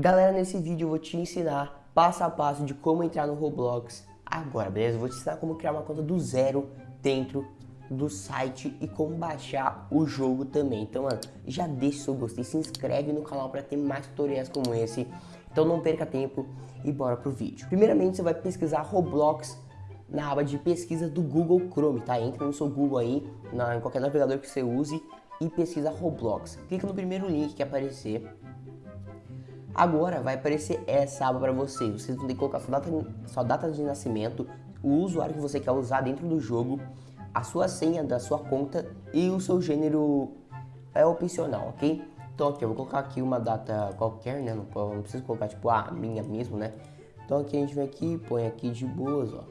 Galera, nesse vídeo eu vou te ensinar passo a passo de como entrar no Roblox agora, beleza? Eu vou te ensinar como criar uma conta do zero dentro do site e como baixar o jogo também. Então, mano, já deixa o seu gostei, se inscreve no canal para ter mais tutoriais como esse. Então não perca tempo e bora pro vídeo. Primeiramente, você vai pesquisar Roblox na aba de pesquisa do Google Chrome, tá? Entra no seu Google aí, na, em qualquer navegador que você use e pesquisa Roblox. Clica no primeiro link que aparecer Agora vai aparecer essa aba para você. Vocês vão ter que colocar sua data, sua data de nascimento, o usuário que você quer usar dentro do jogo, a sua senha da sua conta e o seu gênero é opcional, ok? Então aqui eu vou colocar aqui uma data qualquer, né? Não, não preciso colocar tipo a minha mesmo, né? Então aqui a gente vem aqui, põe aqui de boas, ó.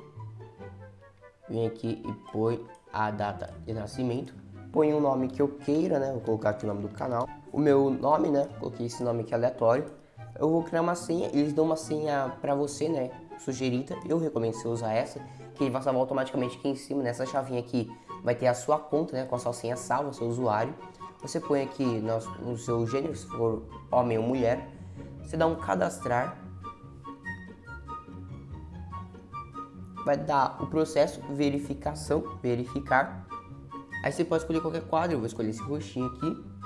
Vem aqui e põe a data de nascimento. Põe o um nome que eu queira, né? Vou colocar aqui o nome do canal. O meu nome, né? Coloquei esse nome aqui aleatório eu vou criar uma senha, eles dão uma senha pra você, né, sugerida, eu recomendo você usar essa, que ele vai salvar automaticamente aqui em cima, nessa chavinha aqui, vai ter a sua conta, né, com a sua senha salva, seu usuário, você põe aqui no, no seu gênero, se for homem ou mulher, você dá um cadastrar, vai dar o processo verificação, verificar, aí você pode escolher qualquer quadro, eu vou escolher esse roxinho aqui,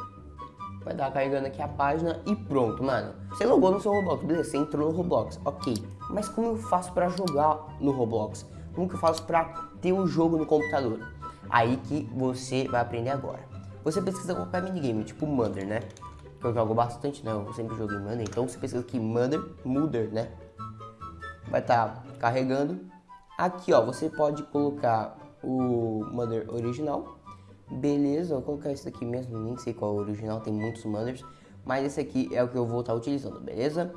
Vai dar carregando aqui a página e pronto, mano. Você logou no seu Roblox, beleza? Você entrou no Roblox, ok. Mas como eu faço pra jogar no Roblox? Como que eu faço pra ter o um jogo no computador? Aí que você vai aprender agora. Você pesquisa qualquer minigame, tipo Mother, né? Que eu jogo bastante, né? Eu sempre joguei Mother. Então você pesquisa aqui Mother, Mother, né? Vai estar tá carregando. Aqui, ó, você pode colocar o Mother original Beleza, vou colocar esse aqui mesmo, nem sei qual é o original, tem muitos mothers, mas esse aqui é o que eu vou estar utilizando, beleza?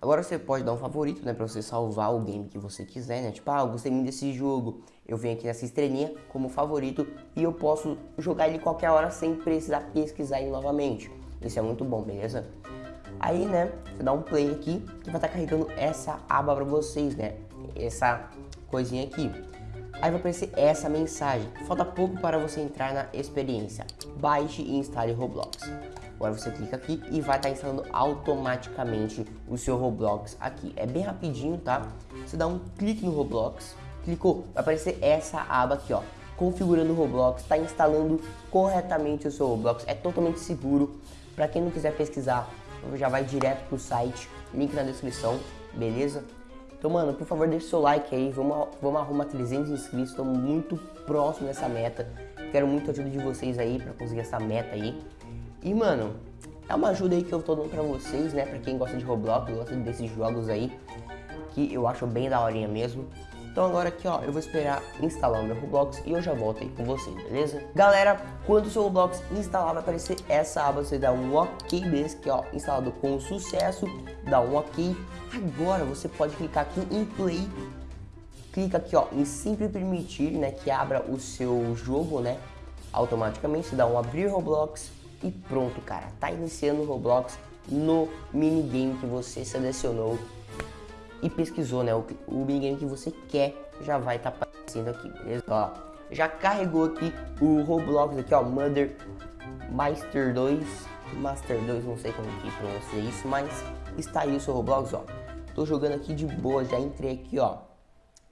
Agora você pode dar um favorito, né, pra você salvar o game que você quiser, né? Tipo, ah, eu gostei muito desse jogo, eu venho aqui nessa estrelinha como favorito e eu posso jogar ele qualquer hora sem precisar pesquisar ele novamente. Isso é muito bom, beleza? Aí, né, você dá um play aqui que vai estar carregando essa aba pra vocês, né? Essa coisinha aqui. Aí vai aparecer essa mensagem. Falta pouco para você entrar na experiência. Baixe e instale Roblox. Agora você clica aqui e vai estar instalando automaticamente o seu Roblox aqui. É bem rapidinho, tá? Você dá um clique no Roblox, clicou, vai aparecer essa aba aqui, ó. Configurando o Roblox, está instalando corretamente o seu Roblox. É totalmente seguro. Para quem não quiser pesquisar, já vai direto pro site, link na descrição, beleza? Então, mano, por favor, deixe seu like aí. Vamos, vamos arrumar 300 inscritos. Estamos muito próximo dessa meta. Quero muito a ajuda de vocês aí pra conseguir essa meta aí. E, mano, é uma ajuda aí que eu tô dando pra vocês, né? Pra quem gosta de Roblox, gosta desses jogos aí. Que eu acho bem daorinha mesmo. Então agora aqui, ó, eu vou esperar instalar o meu Roblox e eu já volto aí com vocês, beleza? Galera, quando o seu Roblox instalar, vai aparecer essa aba, você dá um ok desse aqui, ó, instalado com sucesso, dá um ok. Agora você pode clicar aqui em play, clica aqui, ó, em sempre permitir, né, que abra o seu jogo, né, automaticamente, dá um abrir Roblox e pronto, cara, tá iniciando o Roblox no minigame que você selecionou e pesquisou, né, o, o minigame que você quer já vai estar tá aparecendo aqui, beleza? Ó, já carregou aqui o Roblox aqui, ó, Mother Master 2, Master 2, não sei como que pronuncia isso, mas está aí o seu Roblox, ó. Tô jogando aqui de boa, já entrei aqui, ó.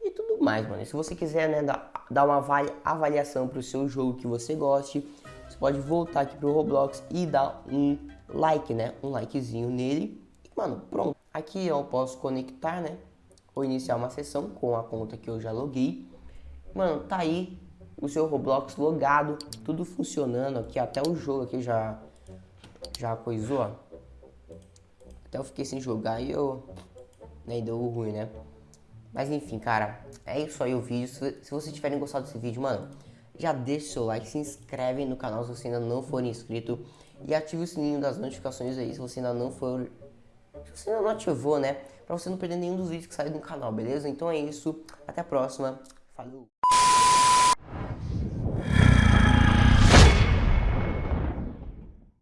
E tudo mais, mano. Se você quiser, né, dar, dar uma avaliação pro seu jogo que você goste, você pode voltar aqui pro Roblox e dar um like, né, um likezinho nele. E, mano, pronto. Aqui eu posso conectar, né? Ou iniciar uma sessão com a conta que eu já loguei. Mano, tá aí o seu Roblox logado, tudo funcionando aqui, até o jogo aqui já já coisou, ó. Até eu fiquei sem jogar e eu nem né, deu ruim, né? Mas enfim, cara, é isso aí o vídeo. Se, se vocês tiverem gostado desse vídeo, mano, já deixa o seu like, se inscreve no canal se você ainda não for inscrito e ative o sininho das notificações aí se você ainda não for se você não ativou, né? Pra você não perder nenhum dos vídeos que saem do canal, beleza? Então é isso. Até a próxima. Falou!